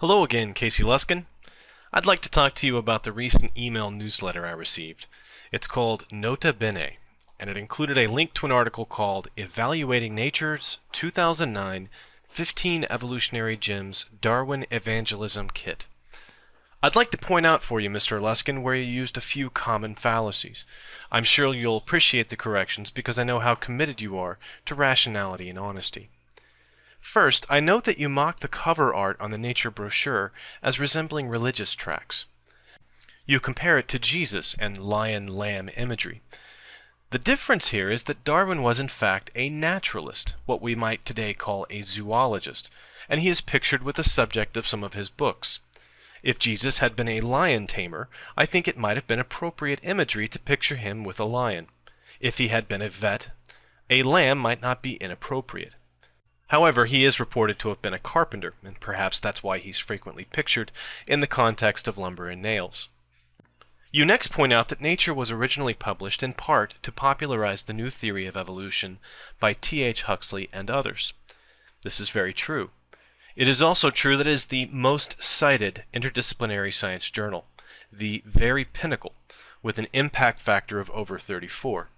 Hello again, Casey Luskin. I'd like to talk to you about the recent email newsletter I received. It's called Nota Bene, and it included a link to an article called Evaluating Nature's 2009 15 Evolutionary Gems Darwin Evangelism Kit. I'd like to point out for you, Mr. Luskin, where you used a few common fallacies. I'm sure you'll appreciate the corrections because I know how committed you are to rationality and honesty. First, I note that you mock the cover art on the Nature brochure as resembling religious tracts. You compare it to Jesus and lion-lamb imagery. The difference here is that Darwin was in fact a naturalist, what we might today call a zoologist, and he is pictured with the subject of some of his books. If Jesus had been a lion tamer, I think it might have been appropriate imagery to picture him with a lion. If he had been a vet, a lamb might not be inappropriate. However, he is reported to have been a carpenter, and perhaps that's why he's frequently pictured in the context of lumber and nails. You next point out that Nature was originally published in part to popularize the new theory of evolution by T.H. Huxley and others. This is very true. It is also true that it is the most cited interdisciplinary science journal, the very pinnacle, with an impact factor of over 34.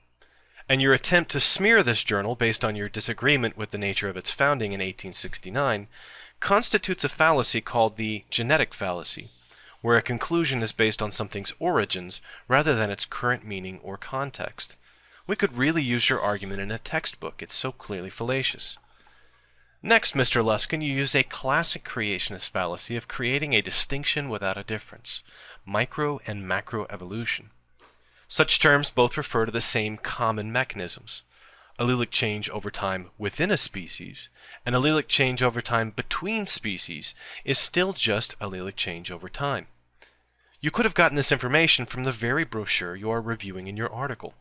And your attempt to smear this journal based on your disagreement with the nature of its founding in 1869 constitutes a fallacy called the genetic fallacy, where a conclusion is based on something's origins rather than its current meaning or context. We could really use your argument in a textbook, it's so clearly fallacious. Next, Mr. Luskin, you use a classic creationist fallacy of creating a distinction without a difference, micro and macro evolution. Such terms both refer to the same common mechanisms. Allelic change over time within a species and allelic change over time between species is still just allelic change over time. You could have gotten this information from the very brochure you are reviewing in your article.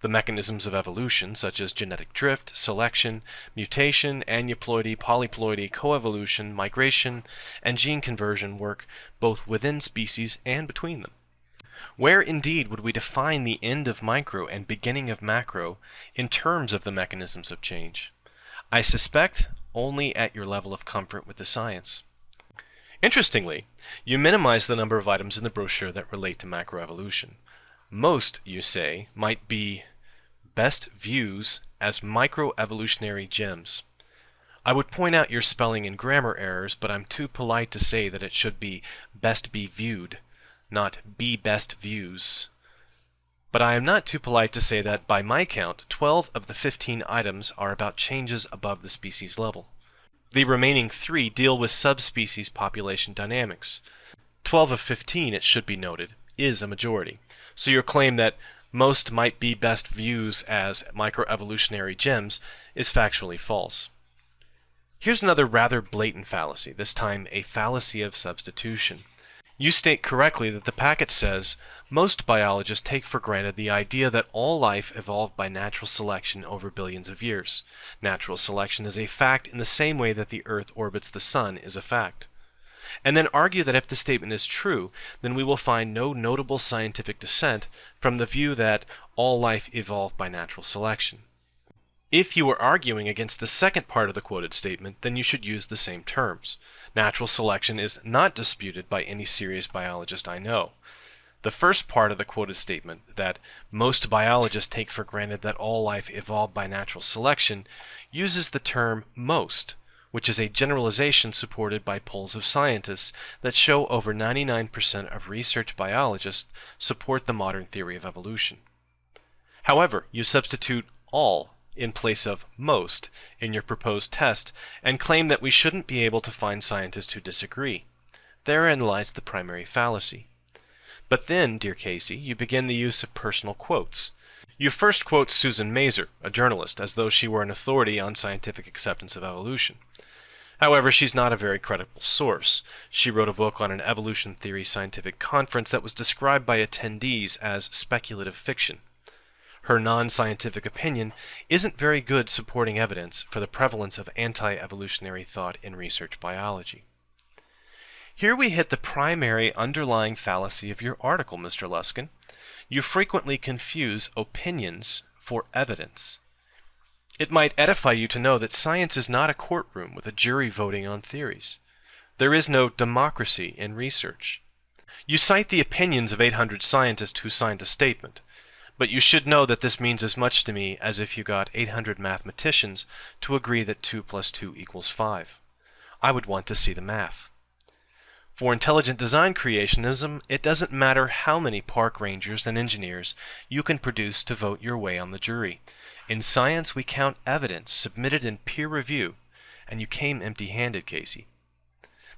The mechanisms of evolution, such as genetic drift, selection, mutation, aneuploidy, polyploidy, coevolution, migration, and gene conversion work both within species and between them. Where indeed would we define the end of micro and beginning of macro in terms of the mechanisms of change? I suspect only at your level of comfort with the science. Interestingly, you minimize the number of items in the brochure that relate to macroevolution. Most, you say, might be best views as microevolutionary gems. I would point out your spelling and grammar errors, but I'm too polite to say that it should be best be viewed, not be best views. But I am not too polite to say that, by my count, 12 of the 15 items are about changes above the species level. The remaining three deal with subspecies population dynamics. 12 of 15, it should be noted, is a majority. So your claim that most might be best views as microevolutionary gems is factually false. Here's another rather blatant fallacy, this time a fallacy of substitution. You state correctly that the packet says, most biologists take for granted the idea that all life evolved by natural selection over billions of years. Natural selection is a fact in the same way that the Earth orbits the Sun is a fact and then argue that if the statement is true, then we will find no notable scientific dissent from the view that all life evolved by natural selection. If you are arguing against the second part of the quoted statement, then you should use the same terms. Natural selection is not disputed by any serious biologist I know. The first part of the quoted statement, that most biologists take for granted that all life evolved by natural selection, uses the term most, which is a generalization supported by polls of scientists that show over 99% of research biologists support the modern theory of evolution. However, you substitute all in place of most in your proposed test and claim that we shouldn't be able to find scientists who disagree. Therein lies the primary fallacy. But then, dear Casey, you begin the use of personal quotes. You first quote Susan Mazur, a journalist, as though she were an authority on scientific acceptance of evolution. However, she's not a very credible source. She wrote a book on an evolution theory scientific conference that was described by attendees as speculative fiction. Her non-scientific opinion isn't very good supporting evidence for the prevalence of anti-evolutionary thought in research biology. Here we hit the primary underlying fallacy of your article, Mr. Luskin. You frequently confuse opinions for evidence. It might edify you to know that science is not a courtroom with a jury voting on theories. There is no democracy in research. You cite the opinions of 800 scientists who signed a statement, but you should know that this means as much to me as if you got 800 mathematicians to agree that 2 plus 2 equals 5. I would want to see the math. For intelligent design creationism, it doesn't matter how many park rangers and engineers you can produce to vote your way on the jury. In science, we count evidence submitted in peer review, and you came empty-handed, Casey.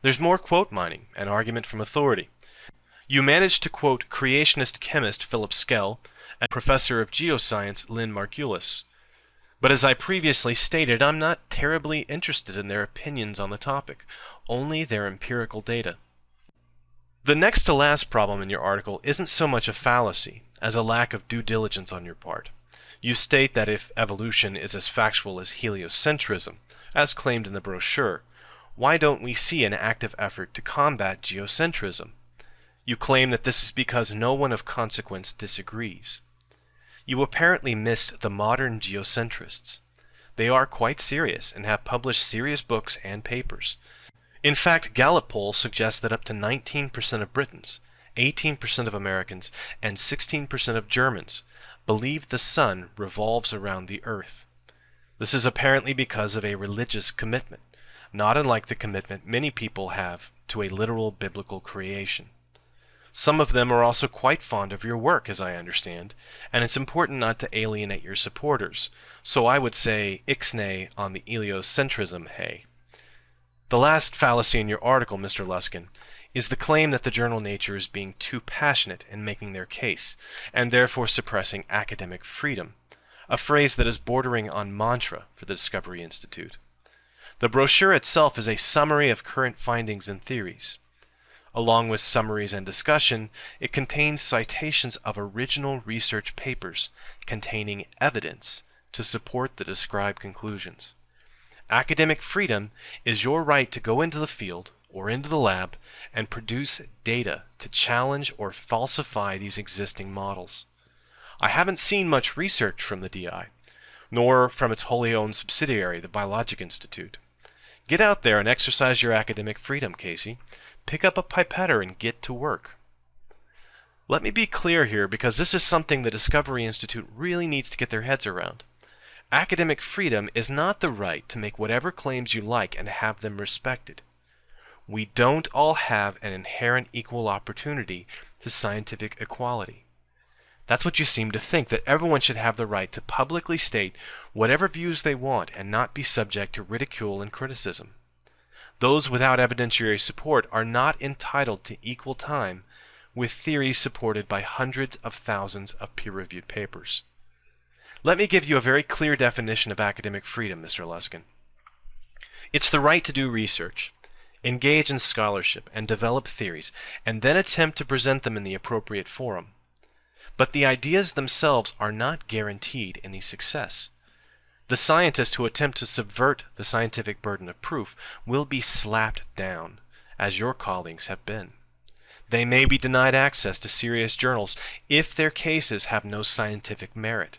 There's more quote mining, an argument from authority. You managed to quote creationist chemist Philip Skell and professor of geoscience Lynn Margulis. But as I previously stated, I'm not terribly interested in their opinions on the topic, only their empirical data. The next to last problem in your article isn't so much a fallacy as a lack of due diligence on your part. You state that if evolution is as factual as heliocentrism, as claimed in the brochure, why don't we see an active effort to combat geocentrism? You claim that this is because no one of consequence disagrees. You apparently missed the modern geocentrists. They are quite serious and have published serious books and papers. In fact, Gallup polls suggest that up to 19% of Britons, 18% of Americans, and 16% of Germans believe the sun revolves around the earth. This is apparently because of a religious commitment, not unlike the commitment many people have to a literal biblical creation. Some of them are also quite fond of your work, as I understand, and it's important not to alienate your supporters, so I would say ixnay on the heliocentrism hey. The last fallacy in your article, Mr. Luskin, is the claim that the journal Nature is being too passionate in making their case, and therefore suppressing academic freedom, a phrase that is bordering on mantra for the Discovery Institute. The brochure itself is a summary of current findings and theories. Along with summaries and discussion, it contains citations of original research papers containing evidence to support the described conclusions. Academic freedom is your right to go into the field or into the lab and produce data to challenge or falsify these existing models. I haven't seen much research from the DI, nor from its wholly owned subsidiary, the Biologic Institute. Get out there and exercise your academic freedom, Casey. Pick up a pipetter and get to work. Let me be clear here because this is something the Discovery Institute really needs to get their heads around. Academic freedom is not the right to make whatever claims you like and have them respected. We don't all have an inherent equal opportunity to scientific equality. That's what you seem to think, that everyone should have the right to publicly state whatever views they want and not be subject to ridicule and criticism. Those without evidentiary support are not entitled to equal time with theories supported by hundreds of thousands of peer-reviewed papers. Let me give you a very clear definition of academic freedom, Mr. Luskin. It's the right to do research, engage in scholarship, and develop theories, and then attempt to present them in the appropriate forum. But the ideas themselves are not guaranteed any success. The scientists who attempt to subvert the scientific burden of proof will be slapped down, as your colleagues have been. They may be denied access to serious journals if their cases have no scientific merit.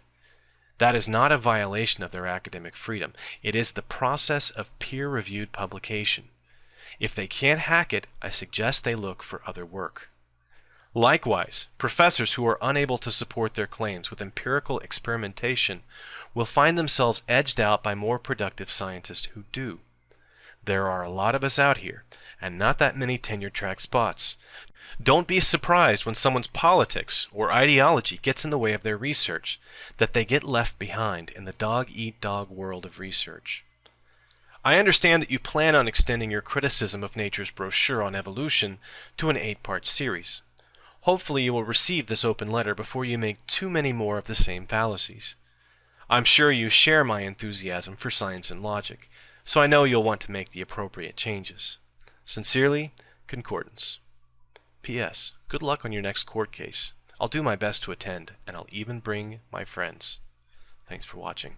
That is not a violation of their academic freedom. It is the process of peer-reviewed publication. If they can't hack it, I suggest they look for other work. Likewise, professors who are unable to support their claims with empirical experimentation will find themselves edged out by more productive scientists who do. There are a lot of us out here, and not that many tenure track spots. Don't be surprised when someone's politics or ideology gets in the way of their research, that they get left behind in the dog-eat-dog world of research. I understand that you plan on extending your criticism of Nature's brochure on evolution to an eight-part series. Hopefully you will receive this open letter before you make too many more of the same fallacies. I'm sure you share my enthusiasm for science and logic, so I know you'll want to make the appropriate changes. Sincerely, Concordance. P.S. Good luck on your next court case. I'll do my best to attend, and I'll even bring my friends. Thanks for watching.